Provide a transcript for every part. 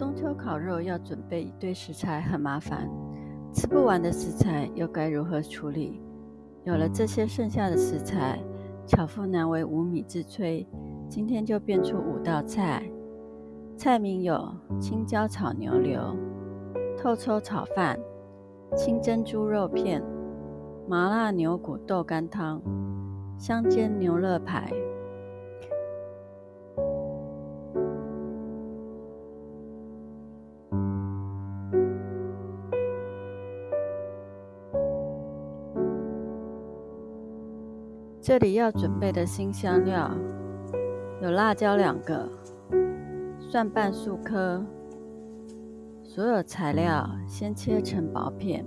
中秋烤肉要准备一堆食材很麻烦，吃不完的食材又该如何处理？有了这些剩下的食材，巧妇难为无米之炊，今天就变出五道菜。菜名有青椒炒牛柳、透抽炒饭、清蒸猪肉片、麻辣牛骨豆干汤、香煎牛肋排。这里要准备的新香料有辣椒两个、蒜瓣数颗。所有材料先切成薄片。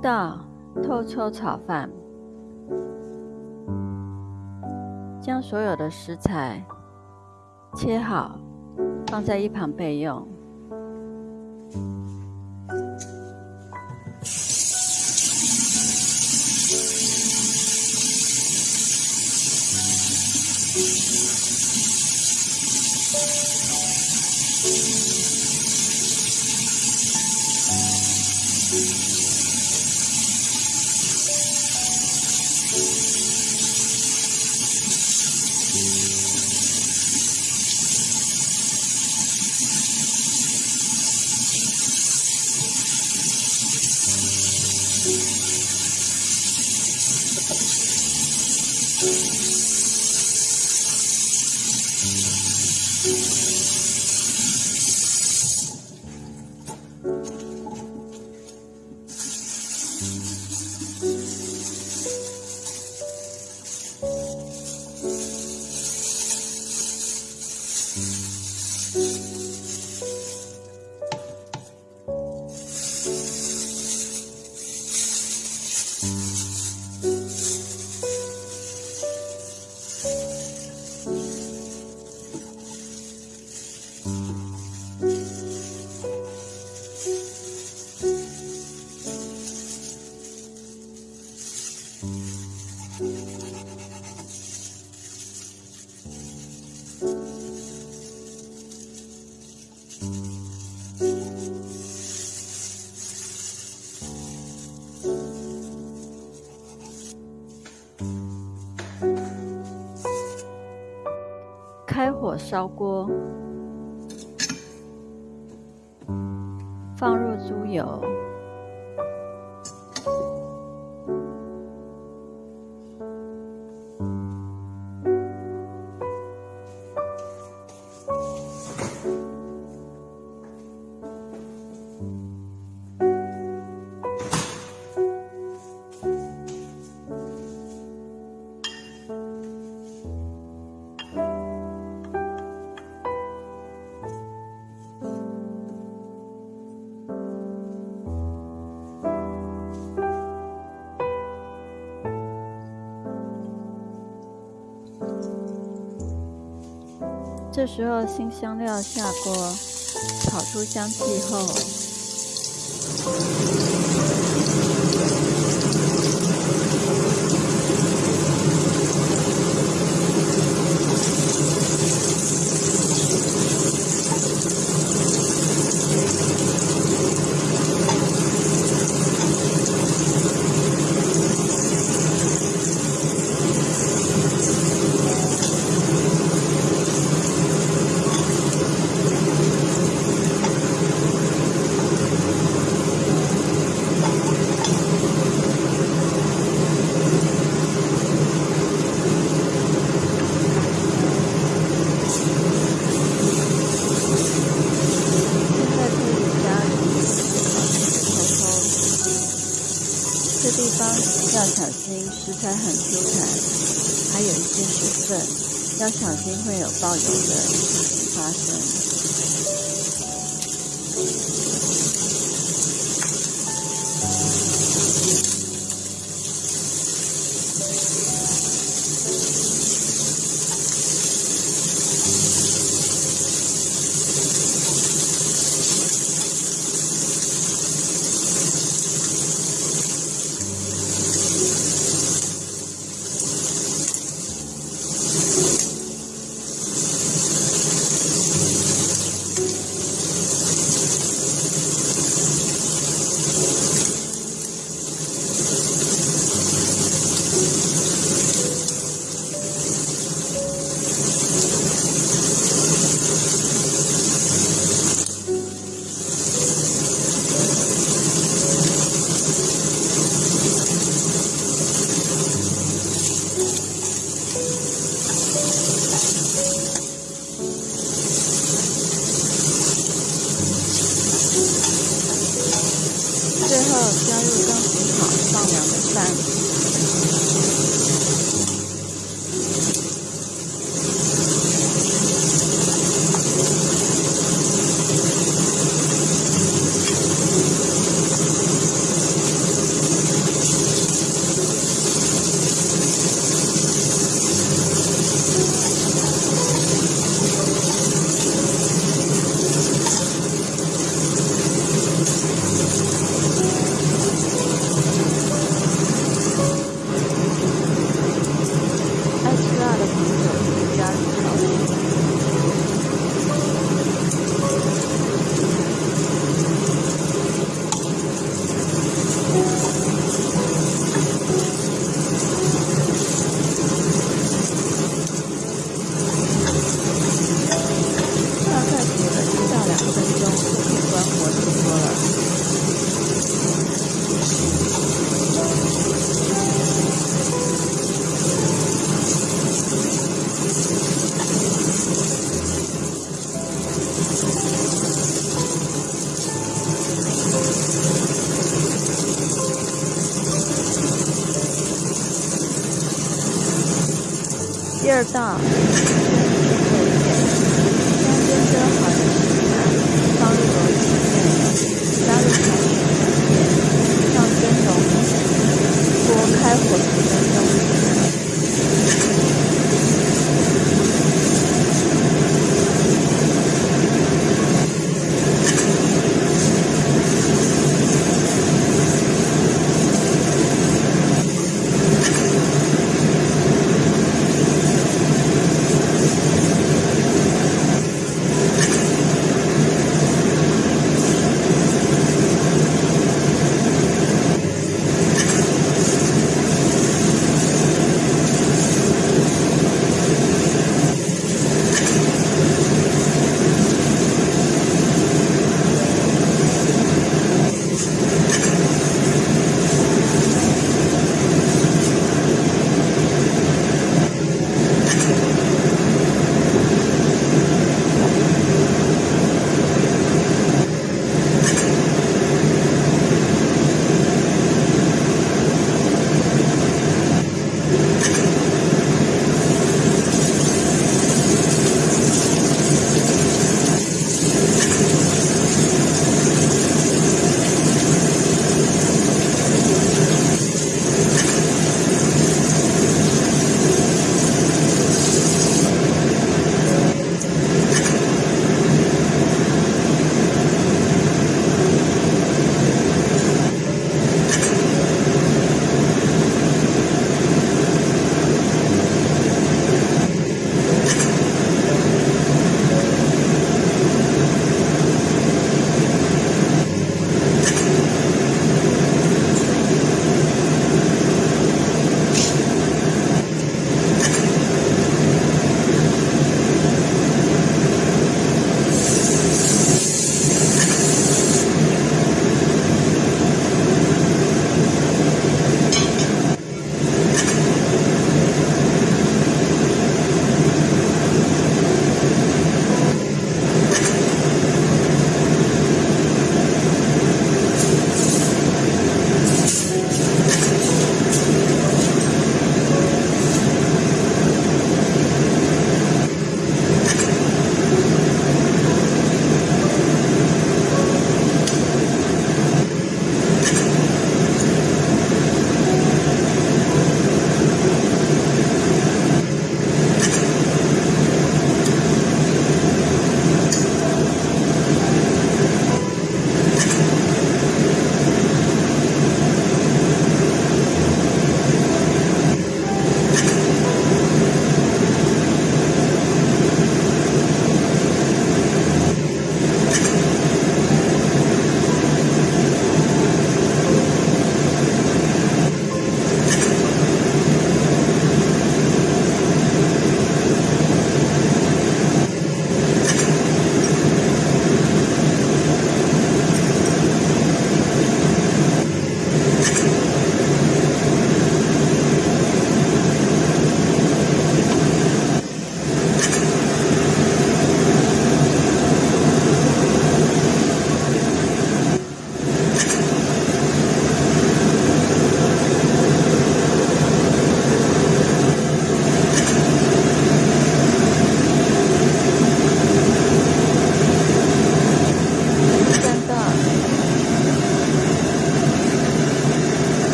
道透抽炒饭，将所有的食材切好，放在一旁备用。开火烧锅，这时候新香料下锅炒出香气后要小心会有爆油的劲儿大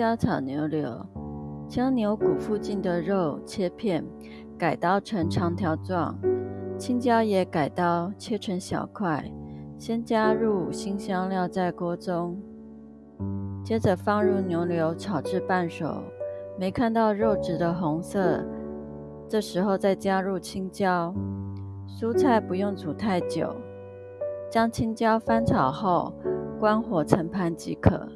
椒炒牛柳，将牛骨附近的肉切片，改刀成长条状。青椒也改刀切成小块，先加入新香料在锅中，接着放入牛柳炒至半熟，没看到肉质的红色，这时候再加入青椒。蔬菜不用煮太久，将青椒翻炒后，关火盛盘即可。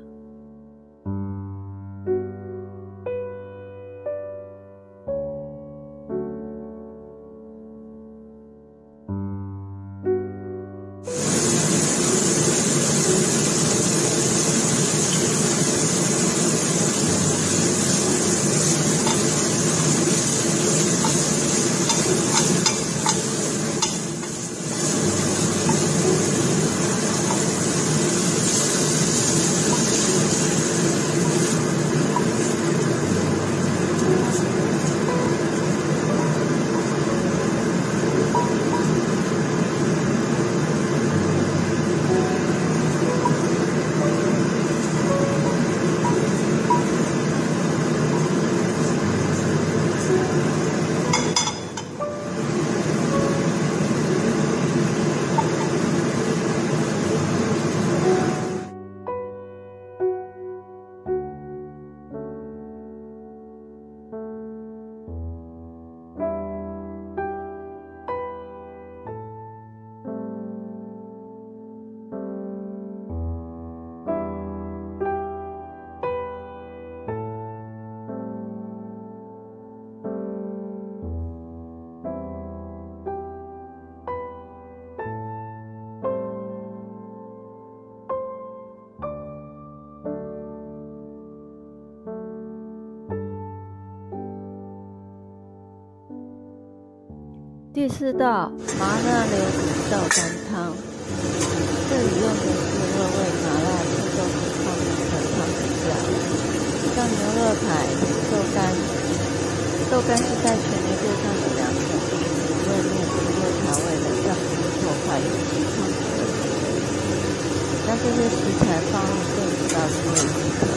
第四道麻辣牛骨豆干汤，这里用的是热味麻辣臭豆腐汤面的汤底料，像牛肉排、豆干。豆干是在全牛界上的两种味面不会调味的，但不会破坏有机汤底的特色。将这些食材放入炖煮到入味。